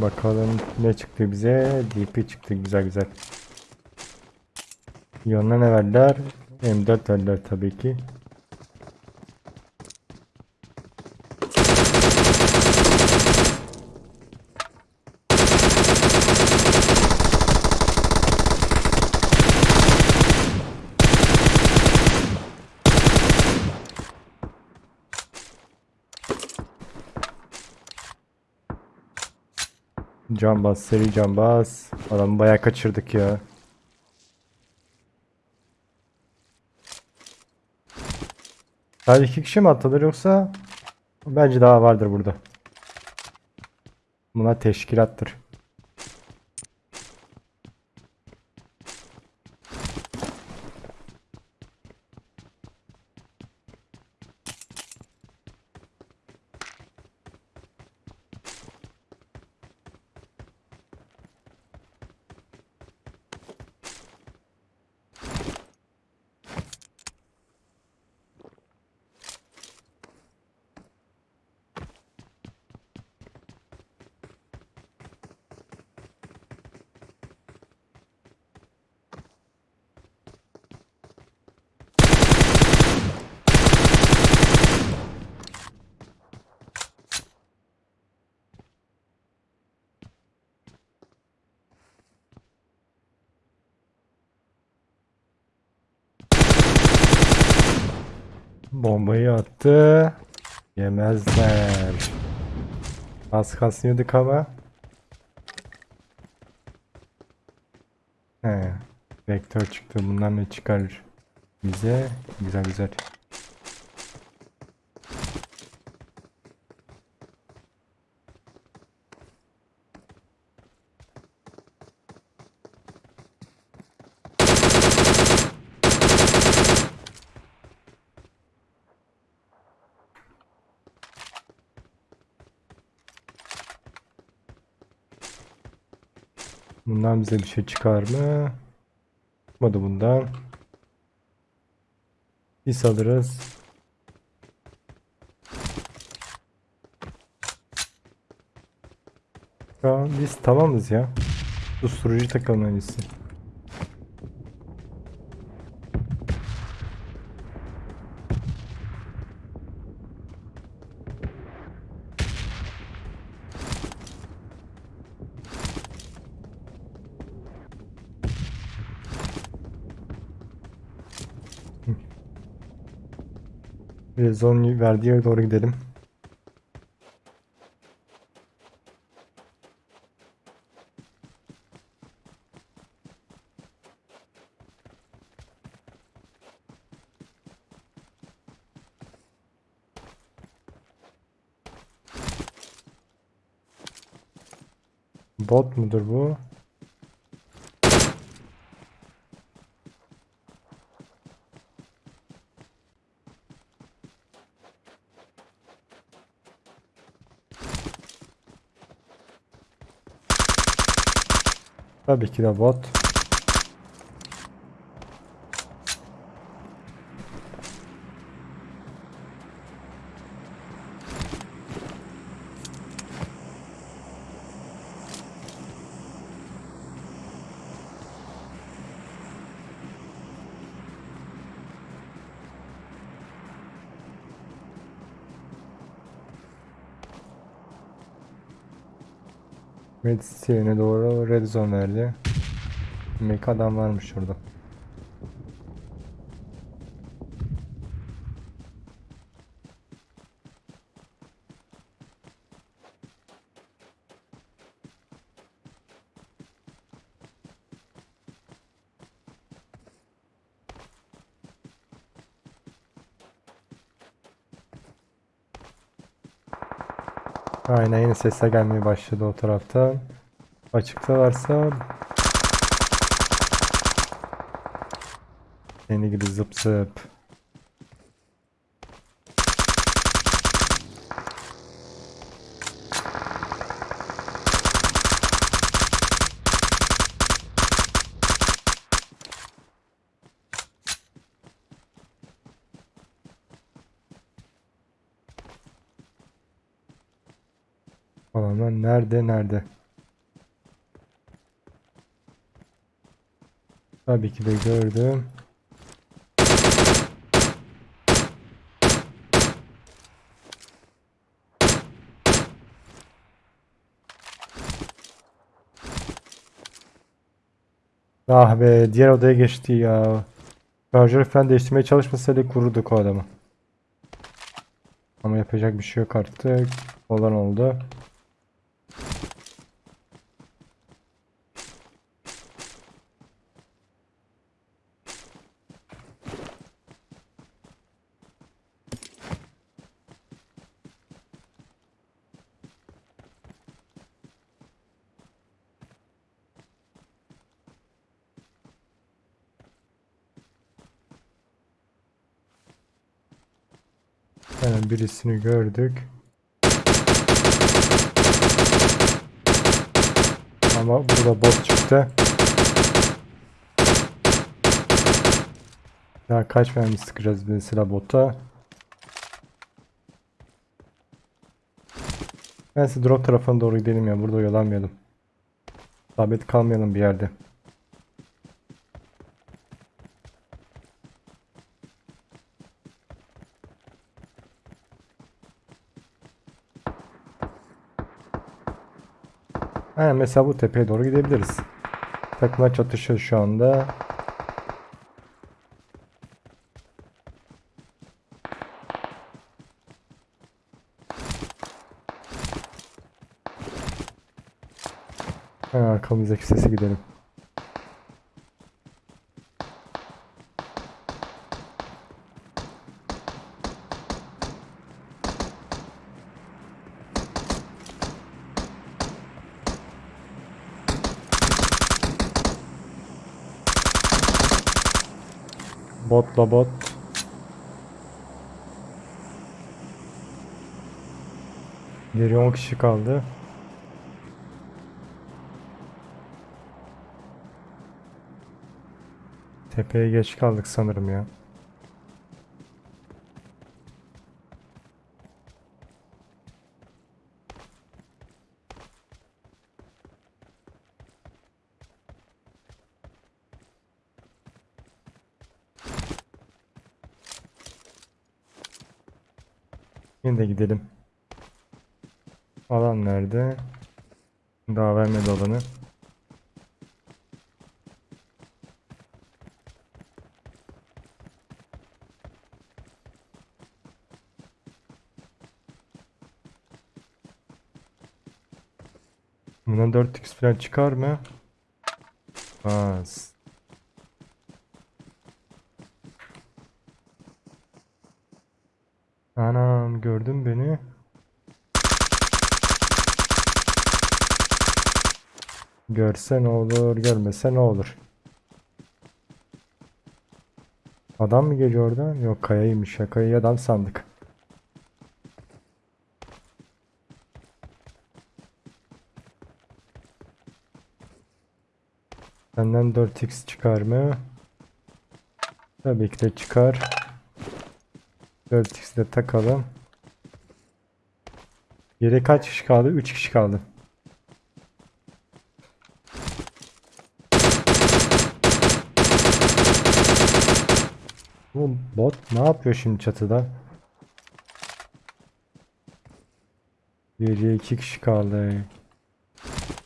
Bakalım ne çıktı bize? DP çıktı güzel güzel. Yanına ne verdiler? M4 verdiler tabii ki. Can bas, seri can bas. Adamı bayağı kaçırdık ya. Sadece iki kişi mi atılır yoksa? Bence daha vardır burada. Buna teşkilattır. Bombayı attı. Yemezler. Az kasıyorduk ama. He. Vektör çıktı. Bundan ne çıkar bize? Güzel güzel. Bundan bize bir şey çıkar mı? Çıkmadı bundan. Biz alırız. Şu biz tamamız ya. Susturucu takalım en iyisi. Rezon verdiği yere doğru gidelim. Bot mudur bu? Tabii ki de bot. Medisyene doğru red zone verdi. Demek adam varmış orada. Aynen yeni sesler gelmeye başladı o taraftan. Açıkta varsa Seni gibi zıp zıp. Alanlar nerede nerede? Tabii ki de gördüm. Ah be diğer odaya geçti ya. Şarjörü falan değiştirmeye çalışmasaydı kururduk o adamı. Ama yapacak bir şey yok artık. Olan oldu. Hemen birisini gördük. Ama bu da bot çıktı. Ya kaç mermi sıkacağız mesela bota? Neyse drop tarafına doğru gidelim ya. Burada oyalanmayalım. Sabit kalmayalım bir yerde. Ha, mesela bu tepeye doğru gidebiliriz. Takımlar çatışıyor şu anda. Arkamızdaki sese gidelim. Botla bot. Geri 10 kişi kaldı. Tepeye geç kaldık sanırım ya. De gidelim. Alan nerede? Daha vermedi alanı. Bundan 4x falan çıkar mı? Az. Anam gördün beni. Görse ne olur, görmese ne olur. Adam mı geliyor oradan? Yok kayaymış ya. Kayayı adam sandık. Benden 4x çıkar mı? Tabii ki de çıkar. 4x'i de takalım. Geri kaç kişi kaldı? 3 kişi kaldı. Bu bot ne yapıyor şimdi çatıda? Geriye 2 kişi kaldı.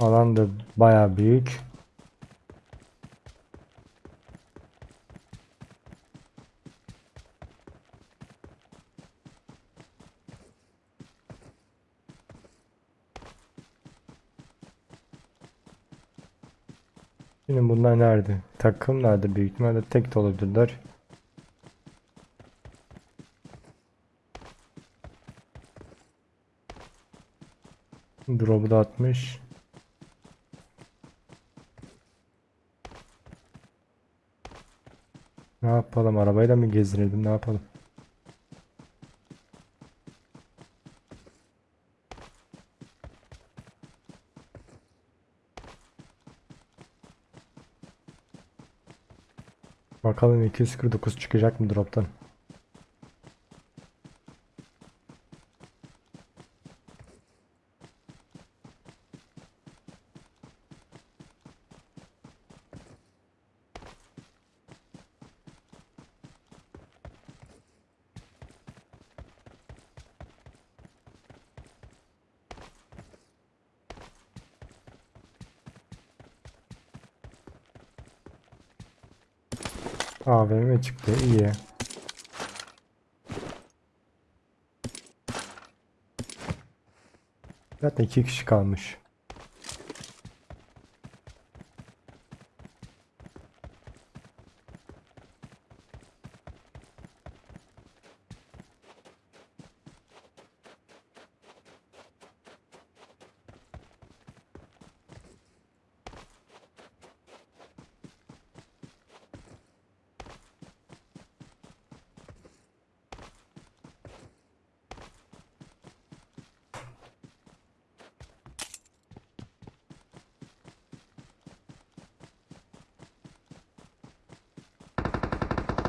Alan da baya büyük. Şimdi bunlar nerede? Takım nerede? Büyük ihtimalle tek de olabilirler. Drop'u da atmış. Ne yapalım? Arabayla mı gezdirelim? Ne yapalım? Bakalım 249 çıkacak mı drop'tan? AVM çıktı iyi. Zaten iki kişi kalmış.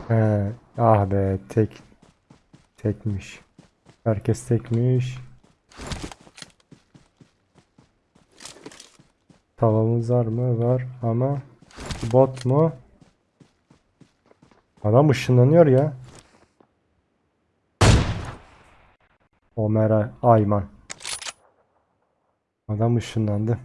He, ah be tek tekmiş. Herkes tekmiş. Tavamız var mı? Var ama bot mu? Adam ışınlanıyor ya. Ömer Ay- Ayman. Adam ışınlandı.